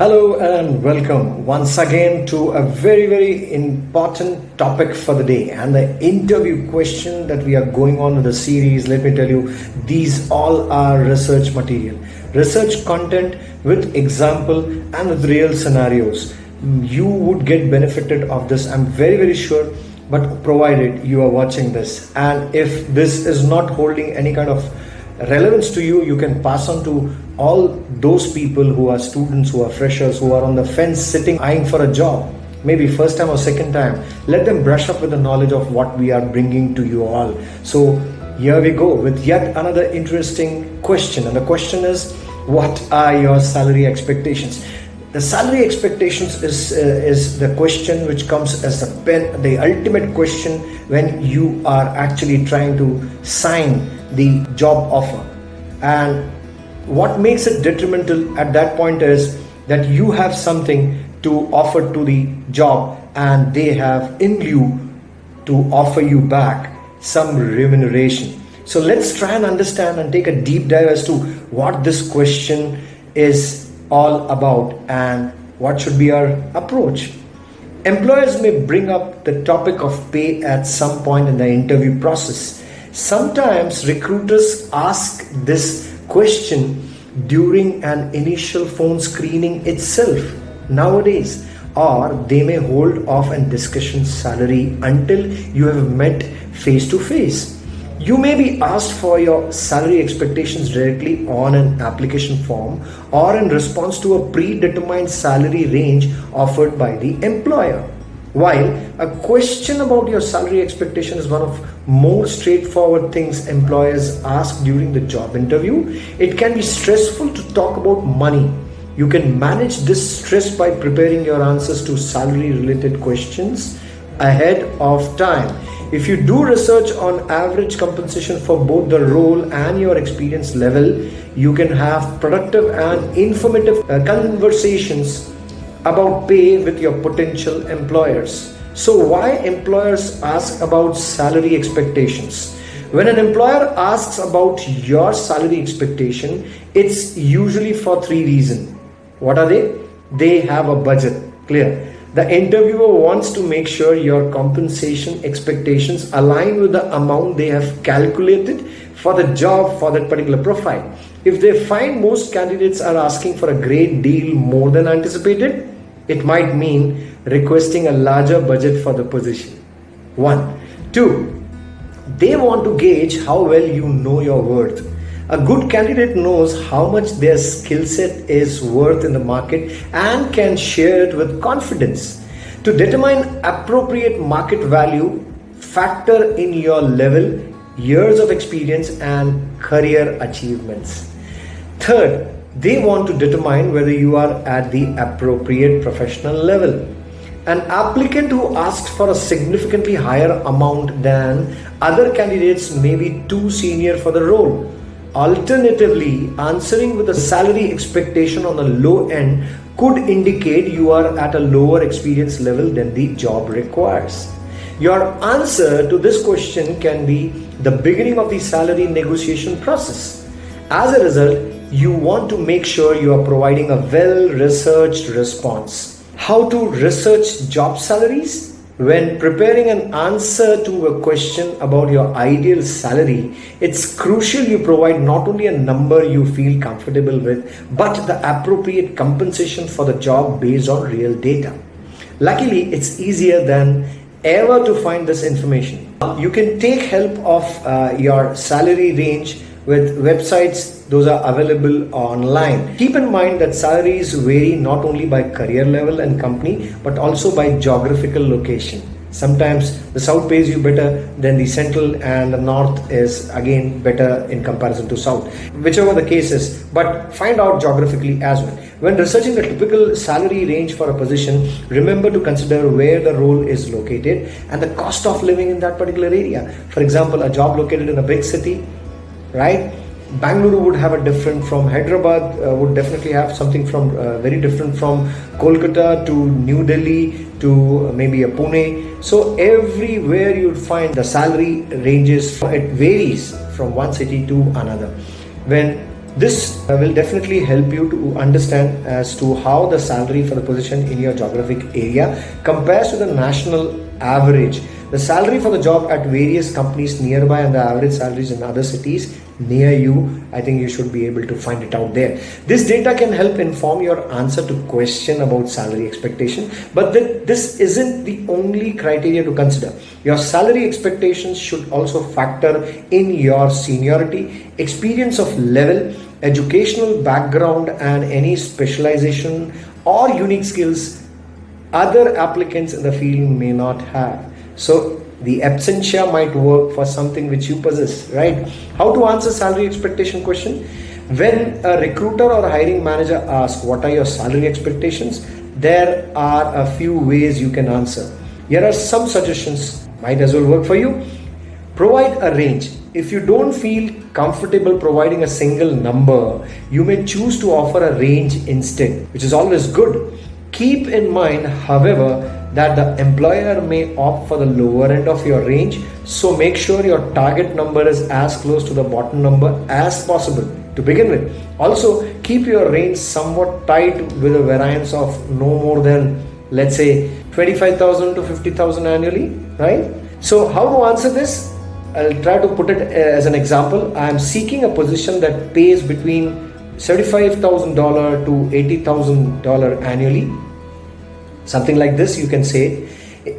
Hello and welcome once again to a very, very important topic for the day and the interview question that we are going on with the series. Let me tell you, these all are research material, research content with example and with real scenarios. You would get benefited of this. I'm very, very sure but provided you are watching this and if this is not holding any kind of relevance to you you can pass on to all those people who are students who are freshers who are on the fence sitting eyeing for a job. Maybe first time or second time. Let them brush up with the knowledge of what we are bringing to you all. So here we go with yet another interesting question. And the question is what are your salary expectations? The salary expectations is uh, is the question which comes as the pen the ultimate question when you are actually trying to sign the job offer. And what makes it detrimental at that point is that you have something to offer to the job and they have in lieu to offer you back some remuneration. So let's try and understand and take a deep dive as to what this question is all about and what should be our approach. Employers may bring up the topic of pay at some point in the interview process Sometimes recruiters ask this question during an initial phone screening itself nowadays or they may hold off and discussion salary until you have met face to face. You may be asked for your salary expectations directly on an application form or in response to a predetermined salary range offered by the employer. While a question about your salary expectation is one of more straightforward things employers ask during the job interview, it can be stressful to talk about money. You can manage this stress by preparing your answers to salary related questions ahead of time. If you do research on average compensation for both the role and your experience level, you can have productive and informative uh, conversations about pay with your potential employers. So why employers ask about salary expectations? When an employer asks about your salary expectation, it's usually for three reasons. What are they? They have a budget, clear. The interviewer wants to make sure your compensation expectations align with the amount they have calculated for the job for that particular profile. If they find most candidates are asking for a great deal more than anticipated, it might mean requesting a larger budget for the position. One. Two, they want to gauge how well you know your worth. A good candidate knows how much their skill set is worth in the market and can share it with confidence. To determine appropriate market value, factor in your level, years of experience, and career achievements. Third, they want to determine whether you are at the appropriate professional level. An applicant who asks for a significantly higher amount than other candidates may be too senior for the role. Alternatively, answering with a salary expectation on the low end could indicate you are at a lower experience level than the job requires. Your answer to this question can be the beginning of the salary negotiation process. As a result, you want to make sure you are providing a well researched response. How to research job salaries? When preparing an answer to a question about your ideal salary, it's crucial you provide not only a number you feel comfortable with, but the appropriate compensation for the job based on real data. Luckily, it's easier than ever to find this information. You can take help of uh, your salary range with websites those are available online. Keep in mind that salaries vary not only by career level and company but also by geographical location. Sometimes the south pays you better than the central and the north is again better in comparison to south. Whichever the case is but find out geographically as well. When researching the typical salary range for a position remember to consider where the role is located and the cost of living in that particular area. For example a job located in a big city right? Bangalore would have a different from Hyderabad uh, would definitely have something from uh, very different from Kolkata to New Delhi to maybe a Pune. So everywhere you'd find the salary ranges it varies from one city to another. When This uh, will definitely help you to understand as to how the salary for the position in your geographic area compares to the national average. The salary for the job at various companies nearby and the average salaries in other cities near you, I think you should be able to find it out there. This data can help inform your answer to question about salary expectation, but this isn't the only criteria to consider. Your salary expectations should also factor in your seniority, experience of level, educational background and any specialization or unique skills other applicants in the field may not have. So the absentia might work for something which you possess, right? How to answer salary expectation question? When a recruiter or a hiring manager asks what are your salary expectations, there are a few ways you can answer. Here are some suggestions, might as well work for you. Provide a range. If you don't feel comfortable providing a single number, you may choose to offer a range instead, which is always good. Keep in mind, however, that the employer may opt for the lower end of your range. So make sure your target number is as close to the bottom number as possible to begin with. Also, keep your range somewhat tight with a variance of no more than, let's say, 25,000 to 50,000 annually, right? So, how to answer this? I'll try to put it uh, as an example. I am seeking a position that pays between $75,000 to $80,000 annually something like this you can say.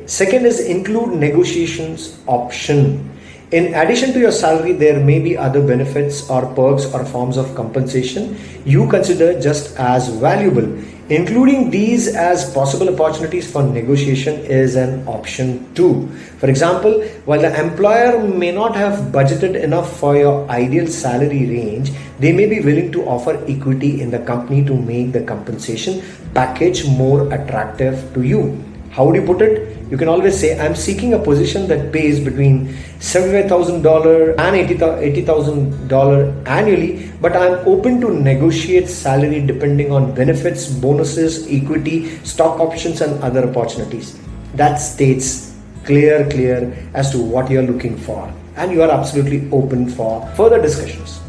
Second is include negotiations option. In addition to your salary there may be other benefits or perks or forms of compensation you consider just as valuable including these as possible opportunities for negotiation is an option too for example while the employer may not have budgeted enough for your ideal salary range they may be willing to offer equity in the company to make the compensation package more attractive to you. How would you put it? You can always say, I'm seeking a position that pays between $75,000 and $80,000 annually, but I'm open to negotiate salary depending on benefits, bonuses, equity, stock options, and other opportunities. That states clear, clear as to what you're looking for. And you are absolutely open for further discussions.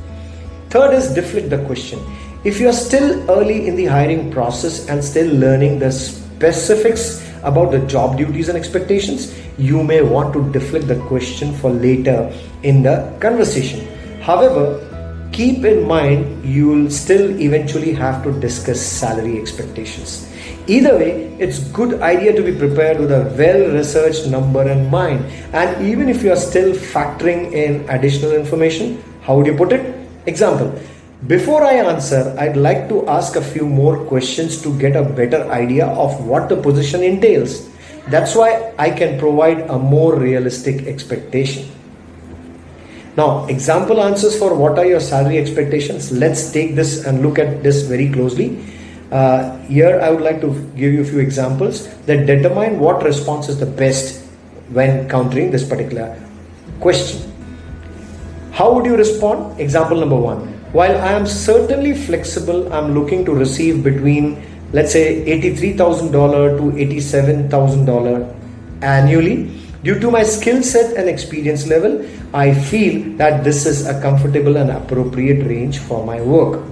Third is deflect the question. If you are still early in the hiring process and still learning the specifics about the job duties and expectations, you may want to deflect the question for later in the conversation. However, keep in mind you will still eventually have to discuss salary expectations. Either way, it's good idea to be prepared with a well-researched number in mind. And even if you are still factoring in additional information, how would you put it? Example, before I answer, I'd like to ask a few more questions to get a better idea of what the position entails. That's why I can provide a more realistic expectation. Now, example answers for what are your salary expectations? Let's take this and look at this very closely. Uh, here, I would like to give you a few examples that determine what response is the best when countering this particular question. How would you respond? Example number one while I am certainly flexible, I'm looking to receive between, let's say, $83,000 to $87,000 annually. Due to my skill set and experience level, I feel that this is a comfortable and appropriate range for my work.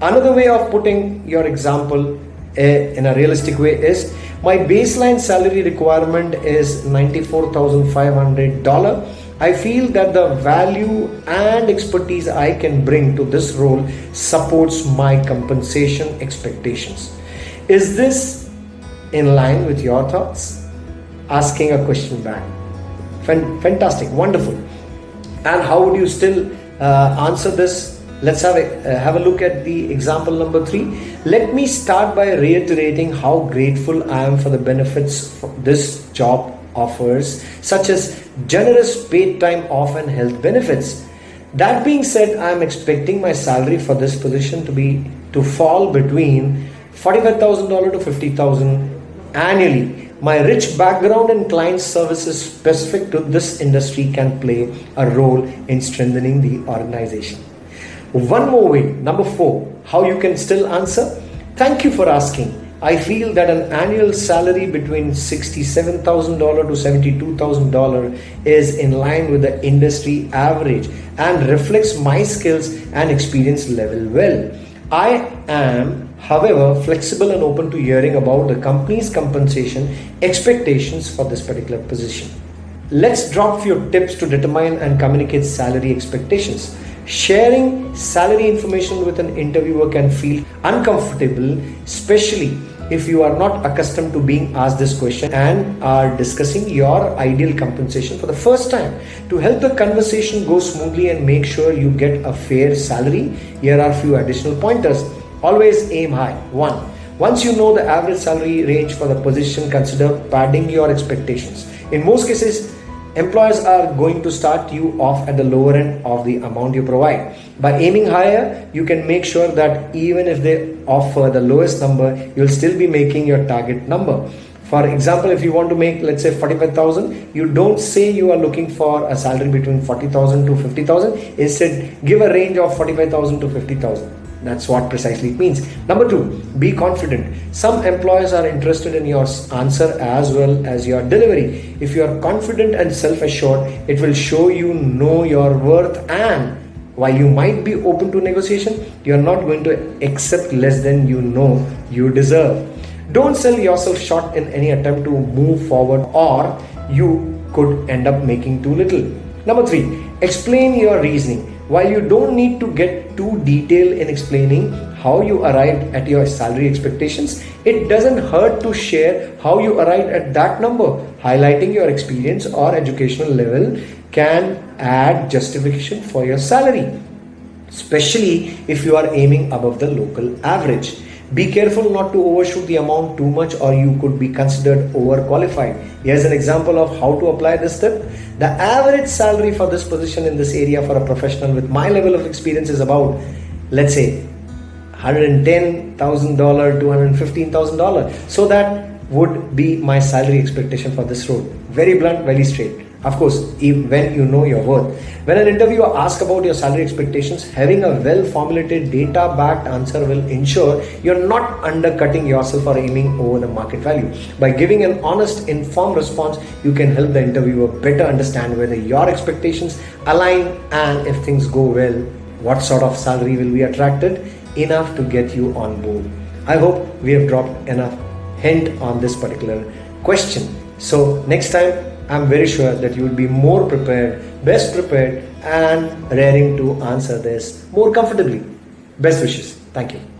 Another way of putting your example uh, in a realistic way is my baseline salary requirement is $94,500 I feel that the value and expertise I can bring to this role supports my compensation expectations. Is this in line with your thoughts? Asking a question back. Fantastic, wonderful. And how would you still uh, answer this? Let's have a, uh, have a look at the example number three. Let me start by reiterating how grateful I am for the benefits this job offers, such as generous paid time off and health benefits. That being said, I am expecting my salary for this position to be to fall between $45,000 to $50,000 annually. My rich background in client services specific to this industry can play a role in strengthening the organization. One more way, number four, how you can still answer. Thank you for asking. I feel that an annual salary between $67,000 to $72,000 is in line with the industry average and reflects my skills and experience level well. I am, however, flexible and open to hearing about the company's compensation expectations for this particular position. Let's drop few tips to determine and communicate salary expectations. Sharing salary information with an interviewer can feel uncomfortable, especially if you are not accustomed to being asked this question and are discussing your ideal compensation for the first time. To help the conversation go smoothly and make sure you get a fair salary, here are a few additional pointers. Always aim high. One, once you know the average salary range for the position, consider padding your expectations. In most cases, employers are going to start you off at the lower end of the amount you provide. By aiming higher you can make sure that even if they offer the lowest number you'll still be making your target number. For example if you want to make let's say 45000 you don't say you are looking for a salary between 40000 to 50000 instead give a range of 45000 to 50000 that's what precisely it means. Number two, be confident. Some employers are interested in your answer as well as your delivery. If you are confident and self assured, it will show you know your worth and while you might be open to negotiation, you're not going to accept less than you know you deserve. Don't sell yourself short in any attempt to move forward, or you could end up making too little. Number three, explain your reasoning. While you don't need to get too detailed in explaining how you arrived at your salary expectations, it doesn't hurt to share how you arrived at that number. Highlighting your experience or educational level can add justification for your salary, especially if you are aiming above the local average. Be careful not to overshoot the amount too much or you could be considered overqualified. Here's an example of how to apply this tip. The average salary for this position in this area for a professional with my level of experience is about, let's say, $110,000 to $115,000. So that would be my salary expectation for this role. Very blunt, very straight. Of course, when you know your worth. When an interviewer asks about your salary expectations, having a well formulated data backed answer will ensure you're not undercutting yourself or aiming over the market value. By giving an honest, informed response, you can help the interviewer better understand whether your expectations align and if things go well, what sort of salary will be attracted enough to get you on board. I hope we have dropped enough hint on this particular question. So, next time I'm very sure that you will be more prepared, best prepared, and raring to answer this more comfortably. Best wishes. Thank you.